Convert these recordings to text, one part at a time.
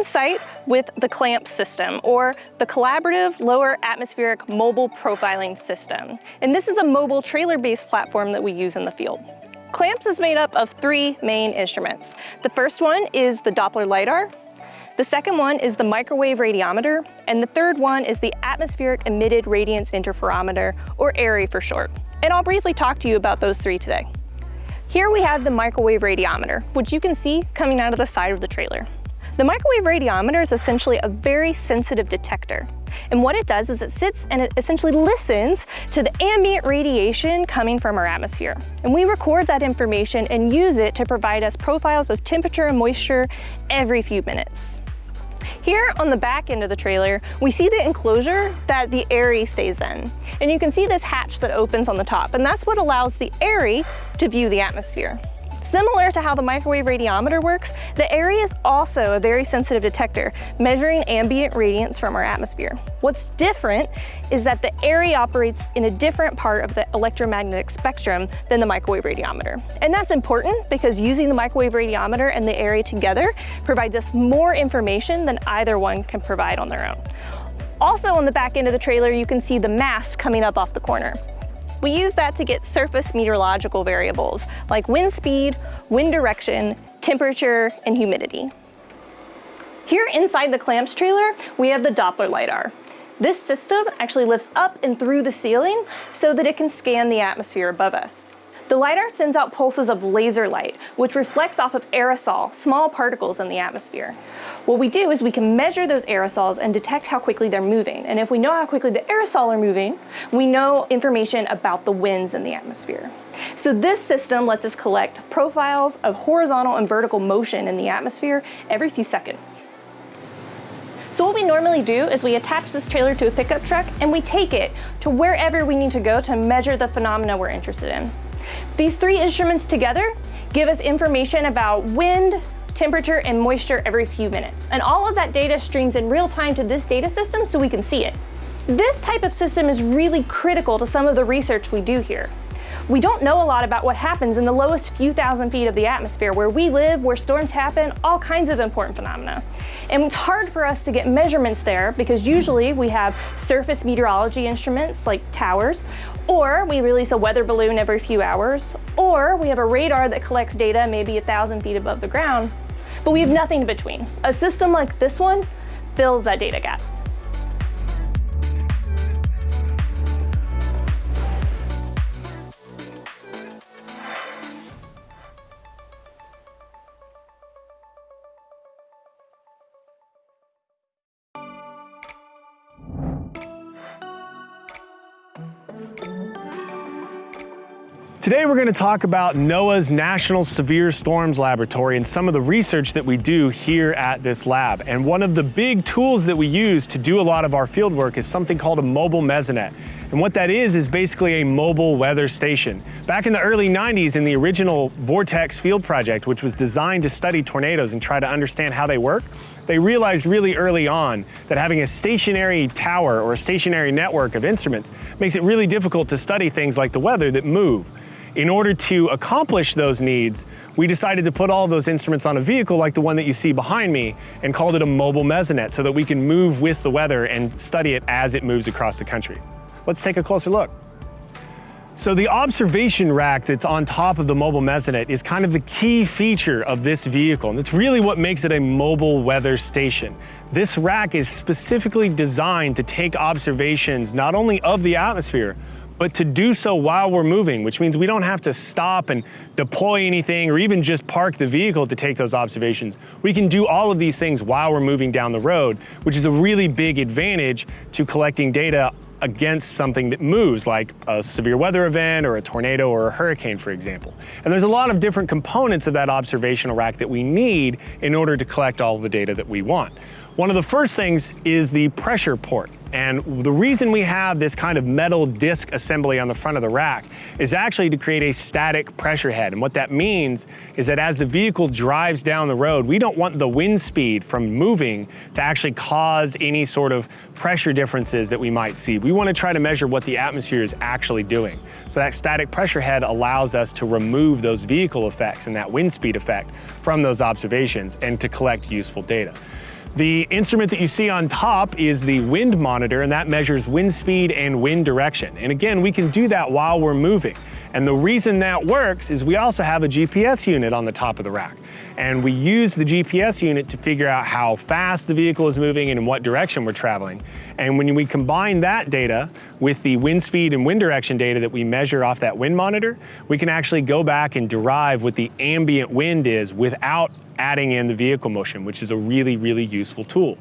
On site with the CLAMP system, or the Collaborative Lower Atmospheric Mobile Profiling System. And this is a mobile trailer-based platform that we use in the field. CLAMPS is made up of three main instruments. The first one is the Doppler LiDAR, the second one is the microwave radiometer, and the third one is the atmospheric emitted radiance interferometer, or AERI for short. And I'll briefly talk to you about those three today. Here we have the microwave radiometer, which you can see coming out of the side of the trailer. The microwave radiometer is essentially a very sensitive detector. And what it does is it sits and it essentially listens to the ambient radiation coming from our atmosphere. And we record that information and use it to provide us profiles of temperature and moisture every few minutes. Here on the back end of the trailer, we see the enclosure that the AERI stays in. And you can see this hatch that opens on the top, and that's what allows the AERI to view the atmosphere. Similar to how the microwave radiometer works, the AERI is also a very sensitive detector, measuring ambient radiance from our atmosphere. What's different is that the AERI operates in a different part of the electromagnetic spectrum than the microwave radiometer. And that's important because using the microwave radiometer and the AERI together provides us more information than either one can provide on their own. Also on the back end of the trailer, you can see the mast coming up off the corner. We use that to get surface meteorological variables like wind speed, wind direction, temperature, and humidity. Here inside the CLAMPS trailer, we have the Doppler LiDAR. This system actually lifts up and through the ceiling so that it can scan the atmosphere above us. The LiDAR sends out pulses of laser light, which reflects off of aerosol, small particles in the atmosphere. What we do is we can measure those aerosols and detect how quickly they're moving. And if we know how quickly the aerosol are moving, we know information about the winds in the atmosphere. So this system lets us collect profiles of horizontal and vertical motion in the atmosphere every few seconds. So what we normally do is we attach this trailer to a pickup truck and we take it to wherever we need to go to measure the phenomena we're interested in. These three instruments together give us information about wind, temperature, and moisture every few minutes. And all of that data streams in real time to this data system so we can see it. This type of system is really critical to some of the research we do here. We don't know a lot about what happens in the lowest few thousand feet of the atmosphere, where we live, where storms happen, all kinds of important phenomena. And it's hard for us to get measurements there because usually we have surface meteorology instruments like towers, or we release a weather balloon every few hours, or we have a radar that collects data maybe a thousand feet above the ground, but we have nothing in between. A system like this one fills that data gap. Today we're going to talk about NOAA's National Severe Storms Laboratory and some of the research that we do here at this lab. And one of the big tools that we use to do a lot of our field work is something called a mobile mesonet. And what that is, is basically a mobile weather station. Back in the early 90s in the original Vortex field project, which was designed to study tornadoes and try to understand how they work, they realized really early on that having a stationary tower or a stationary network of instruments makes it really difficult to study things like the weather that move. In order to accomplish those needs, we decided to put all those instruments on a vehicle like the one that you see behind me and called it a mobile mesonet so that we can move with the weather and study it as it moves across the country. Let's take a closer look. So the observation rack that's on top of the mobile mesonet is kind of the key feature of this vehicle, and it's really what makes it a mobile weather station. This rack is specifically designed to take observations not only of the atmosphere, but to do so while we're moving, which means we don't have to stop and deploy anything or even just park the vehicle to take those observations. We can do all of these things while we're moving down the road, which is a really big advantage to collecting data against something that moves, like a severe weather event or a tornado or a hurricane, for example. And there's a lot of different components of that observational rack that we need in order to collect all the data that we want. One of the first things is the pressure port. And the reason we have this kind of metal disc assembly on the front of the rack is actually to create a static pressure head. And what that means is that as the vehicle drives down the road, we don't want the wind speed from moving to actually cause any sort of pressure differences that we might see. We We want to try to measure what the atmosphere is actually doing. So that static pressure head allows us to remove those vehicle effects and that wind speed effect from those observations and to collect useful data. The instrument that you see on top is the wind monitor and that measures wind speed and wind direction. And again, we can do that while we're moving. And the reason that works is we also have a GPS unit on the top of the rack. And we use the GPS unit to figure out how fast the vehicle is moving and in what direction we're traveling. And when we combine that data with the wind speed and wind direction data that we measure off that wind monitor, we can actually go back and derive what the ambient wind is without adding in the vehicle motion, which is a really, really useful tool.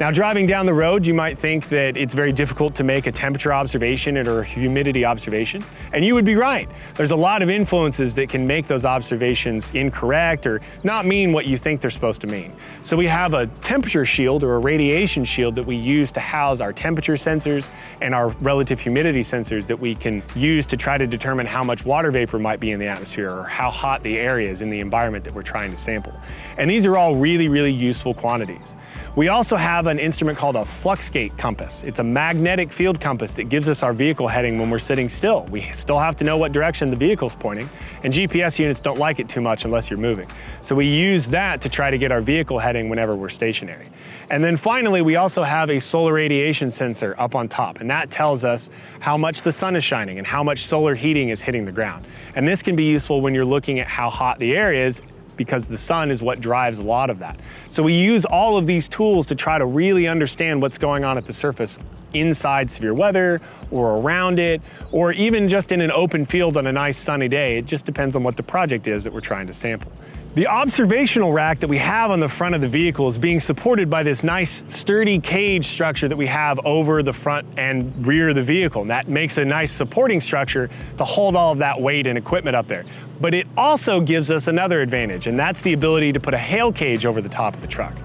Now driving down the road, you might think that it's very difficult to make a temperature observation or a humidity observation, and you would be right. There's a lot of influences that can make those observations incorrect or not mean what you think they're supposed to mean. So we have a temperature shield or a radiation shield that we use to house our temperature sensors and our relative humidity sensors that we can use to try to determine how much water vapor might be in the atmosphere or how hot the air is in the environment that we're trying to sample. And these are all really, really useful quantities. We also have an instrument called a Fluxgate compass. It's a magnetic field compass that gives us our vehicle heading when we're sitting still. We still have to know what direction the vehicle's pointing, and GPS units don't like it too much unless you're moving. So we use that to try to get our vehicle heading whenever we're stationary. And then finally, we also have a solar radiation sensor up on top, and that tells us how much the sun is shining and how much solar heating is hitting the ground. And this can be useful when you're looking at how hot the air is because the sun is what drives a lot of that. So we use all of these tools to try to really understand what's going on at the surface inside severe weather or around it, or even just in an open field on a nice sunny day. It just depends on what the project is that we're trying to sample. The observational rack that we have on the front of the vehicle is being supported by this nice sturdy cage structure that we have over the front and rear of the vehicle. And that makes a nice supporting structure to hold all of that weight and equipment up there. But it also gives us another advantage, and that's the ability to put a hail cage over the top of the truck.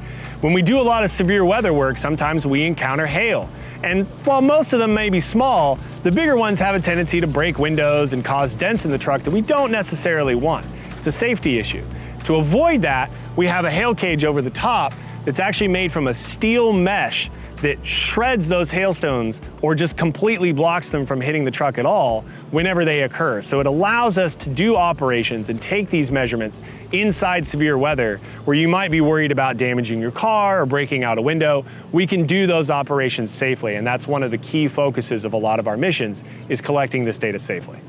When we do a lot of severe weather work, sometimes we encounter hail. And while most of them may be small, the bigger ones have a tendency to break windows and cause dents in the truck that we don't necessarily want. It's a safety issue. To avoid that, we have a hail cage over the top that's actually made from a steel mesh that shreds those hailstones or just completely blocks them from hitting the truck at all whenever they occur. So it allows us to do operations and take these measurements inside severe weather where you might be worried about damaging your car or breaking out a window. We can do those operations safely and that's one of the key focuses of a lot of our missions is collecting this data safely.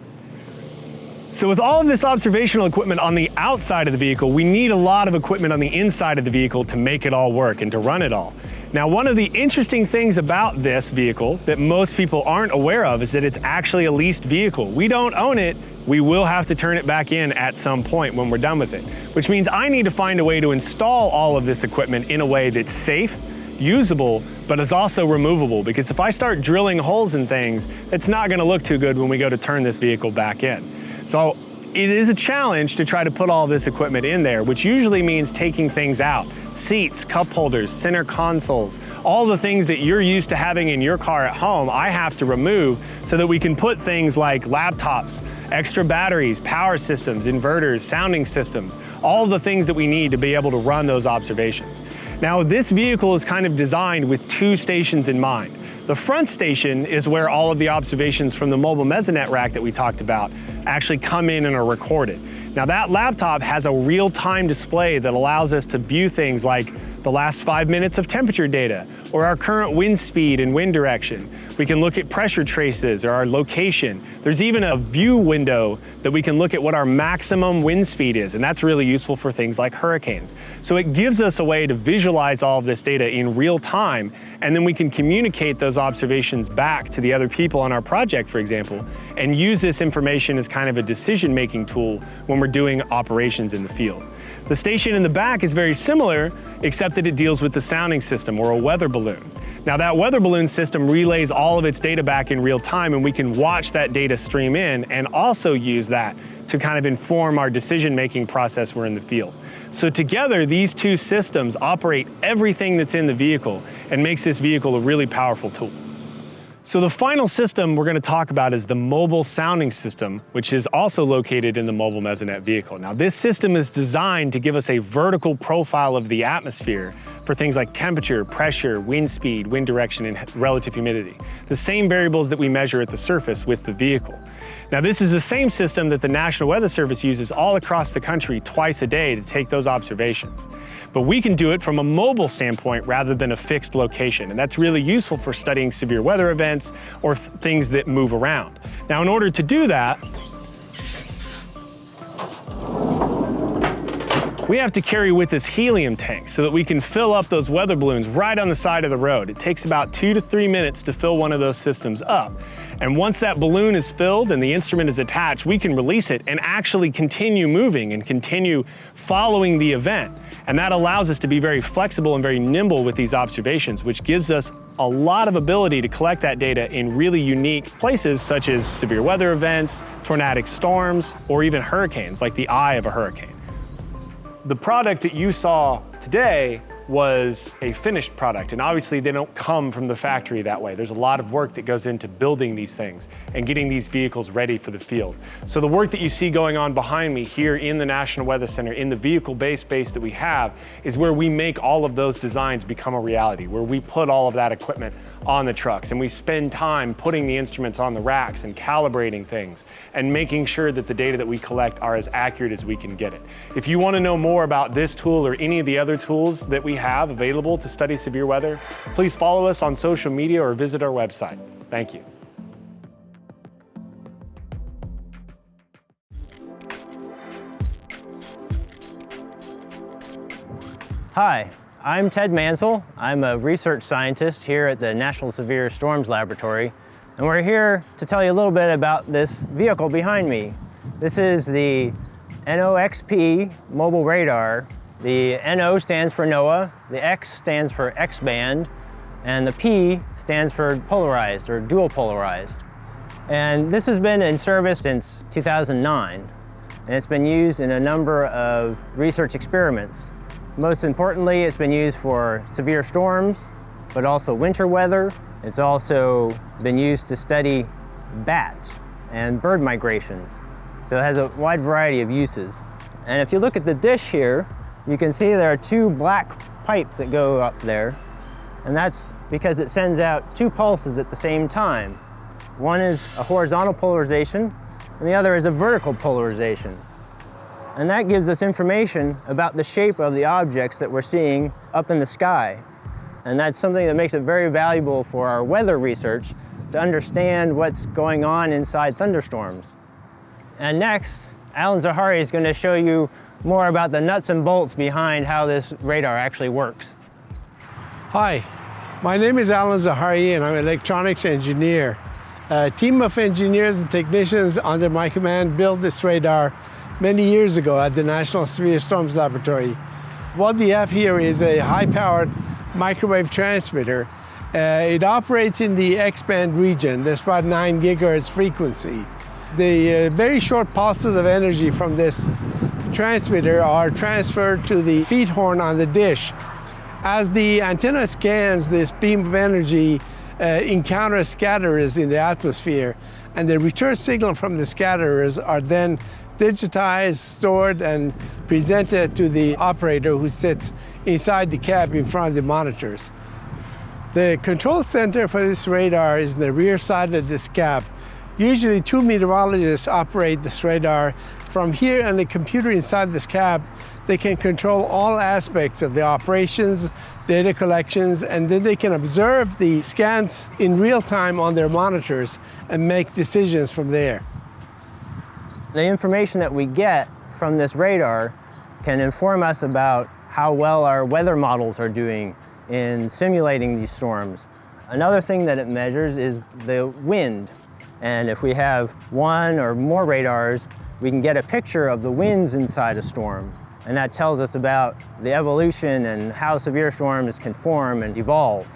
So with all of this observational equipment on the outside of the vehicle, we need a lot of equipment on the inside of the vehicle to make it all work and to run it all. Now, one of the interesting things about this vehicle that most people aren't aware of is that it's actually a leased vehicle. We don't own it. We will have to turn it back in at some point when we're done with it, which means I need to find a way to install all of this equipment in a way that's safe, usable, but is also removable because if I start drilling holes in things, it's not gonna look too good when we go to turn this vehicle back in. So it is a challenge to try to put all this equipment in there, which usually means taking things out. Seats, cup holders, center consoles, all the things that you're used to having in your car at home, I have to remove so that we can put things like laptops, extra batteries, power systems, inverters, sounding systems, all the things that we need to be able to run those observations. Now, this vehicle is kind of designed with two stations in mind. The front station is where all of the observations from the mobile mesonet rack that we talked about actually come in and are recorded. Now that laptop has a real-time display that allows us to view things like the last five minutes of temperature data, or our current wind speed and wind direction. We can look at pressure traces or our location. There's even a view window that we can look at what our maximum wind speed is, and that's really useful for things like hurricanes. So it gives us a way to visualize all of this data in real time, and then we can communicate those observations back to the other people on our project, for example, and use this information as kind of a decision-making tool when we're doing operations in the field. The station in the back is very similar, except that it deals with the sounding system or a weather balloon. Now that weather balloon system relays all of its data back in real time and we can watch that data stream in and also use that to kind of inform our decision-making process we're in the field. So together, these two systems operate everything that's in the vehicle and makes this vehicle a really powerful tool. So the final system we're going to talk about is the mobile sounding system, which is also located in the mobile Mesonet vehicle. Now this system is designed to give us a vertical profile of the atmosphere for things like temperature, pressure, wind speed, wind direction, and relative humidity. The same variables that we measure at the surface with the vehicle. Now this is the same system that the National Weather Service uses all across the country twice a day to take those observations. But we can do it from a mobile standpoint rather than a fixed location, and that's really useful for studying severe weather events or th things that move around. Now in order to do that, we have to carry with us helium tanks so that we can fill up those weather balloons right on the side of the road. It takes about two to three minutes to fill one of those systems up. And once that balloon is filled and the instrument is attached, we can release it and actually continue moving and continue following the event. And that allows us to be very flexible and very nimble with these observations, which gives us a lot of ability to collect that data in really unique places such as severe weather events, tornadic storms, or even hurricanes, like the eye of a hurricane. The product that you saw today was a finished product. And obviously they don't come from the factory that way. There's a lot of work that goes into building these things and getting these vehicles ready for the field. So the work that you see going on behind me here in the National Weather Center, in the vehicle-based base that we have, is where we make all of those designs become a reality, where we put all of that equipment on the trucks. And we spend time putting the instruments on the racks and calibrating things and making sure that the data that we collect are as accurate as we can get it. If you want to know more about this tool or any of the other tools that we have available to study severe weather, please follow us on social media or visit our website. Thank you. Hi, I'm Ted Mansell. I'm a research scientist here at the National Severe Storms Laboratory, and we're here to tell you a little bit about this vehicle behind me. This is the NOXP mobile radar. The NO stands for NOAA, the X stands for X-band, and the P stands for polarized or dual polarized. And this has been in service since 2009, and it's been used in a number of research experiments most importantly, it's been used for severe storms, but also winter weather. It's also been used to study bats and bird migrations. So it has a wide variety of uses. And if you look at the dish here, you can see there are two black pipes that go up there. And that's because it sends out two pulses at the same time. One is a horizontal polarization, and the other is a vertical polarization. And that gives us information about the shape of the objects that we're seeing up in the sky. And that's something that makes it very valuable for our weather research to understand what's going on inside thunderstorms. And next, Allen Zahrai is going to show you more about the nuts and bolts behind how this radar actually works. Hi, my name is Allen Zahrai and I'm an electronics engineer. A team of engineers and technicians under my command built this radar many years ago at the National Severe Storms Laboratory. What we have here is a high-powered microwave transmitter. Uh, it operates in the X-band region. That's about 9 gigahertz frequency. The uh, very short pulses of energy from this transmitter are transferred to the feed horn on the dish. As the antenna scans this beam of energy, uh, encounters scatterers in the atmosphere, and the return signal from the scatterers are then digitized, stored, and presented to the operator who sits inside the cab in front of the monitors. The control center for this radar is in the rear side of this cab. Usually two meteorologists operate this radar. From here on the computer inside this cab, they can control all aspects of the operations, data collections, and then they can observe the scans in real time on their monitors and make decisions from there. The information that we get from this radar can inform us about how well our weather models are doing in simulating these storms. Another thing that it measures is the wind. And if we have one or more radars, we can get a picture of the winds inside a storm. And that tells us about the evolution and how severe storms can form and evolve.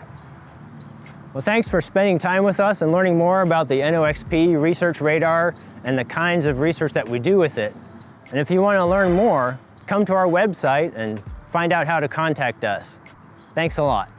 Well, thanks for spending time with us and learning more about the NOXP Research Radar and the kinds of research that we do with it. And if you want to learn more, come to our website and find out how to contact us. Thanks a lot.